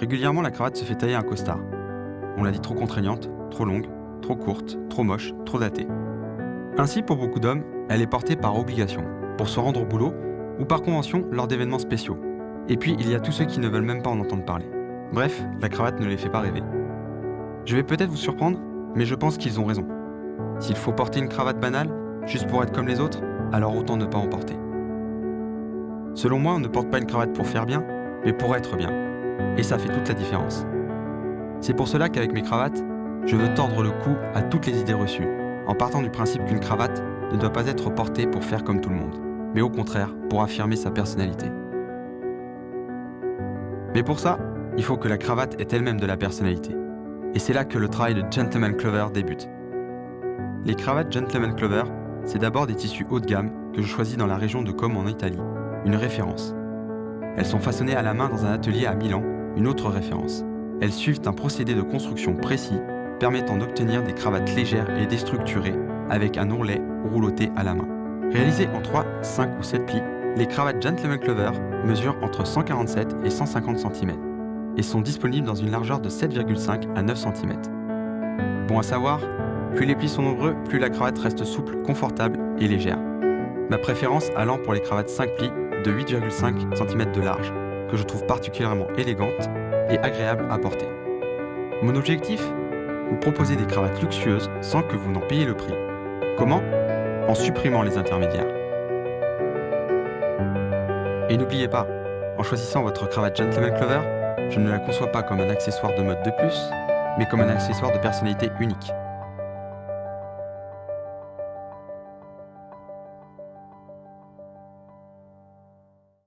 Régulièrement, la cravate se fait tailler un costard. On l'a dit trop contraignante, trop longue, trop courte, trop moche, trop datée. Ainsi, pour beaucoup d'hommes, elle est portée par obligation, pour se rendre au boulot ou par convention lors d'événements spéciaux. Et puis, il y a tous ceux qui ne veulent même pas en entendre parler. Bref, la cravate ne les fait pas rêver. Je vais peut-être vous surprendre, mais je pense qu'ils ont raison. S'il faut porter une cravate banale, juste pour être comme les autres, alors autant ne pas en porter. Selon moi, on ne porte pas une cravate pour faire bien, mais pour être bien. Et ça fait toute la différence. C'est pour cela qu'avec mes cravates, je veux tordre le cou à toutes les idées reçues, en partant du principe qu'une cravate ne doit pas être portée pour faire comme tout le monde, mais au contraire pour affirmer sa personnalité. Mais pour ça, il faut que la cravate ait elle-même de la personnalité. Et c'est là que le travail de Gentleman Clover débute. Les cravates Gentleman Clover, c'est d'abord des tissus haut de gamme que je choisis dans la région de Comme en Italie, une référence. Elles sont façonnées à la main dans un atelier à Milan, une autre référence. Elles suivent un procédé de construction précis permettant d'obtenir des cravates légères et déstructurées avec un ourlet rouloté à la main. Réalisées en 3, 5 ou 7 plis, les cravates Gentleman Clover mesurent entre 147 et 150 cm et sont disponibles dans une largeur de 7,5 à 9 cm. Bon à savoir, plus les plis sont nombreux, plus la cravate reste souple, confortable et légère. Ma préférence allant pour les cravates 5 plis de 8,5 cm de large, que je trouve particulièrement élégantes et agréables à porter. Mon objectif? Vous proposer des cravates luxueuses sans que vous n'en payiez le prix. Comment? En supprimant les intermédiaires. Et n'oubliez pas, en choisissant votre cravate Gentleman Clover, je ne la conçois pas comme un accessoire de mode de plus, mais comme un accessoire de personnalité unique.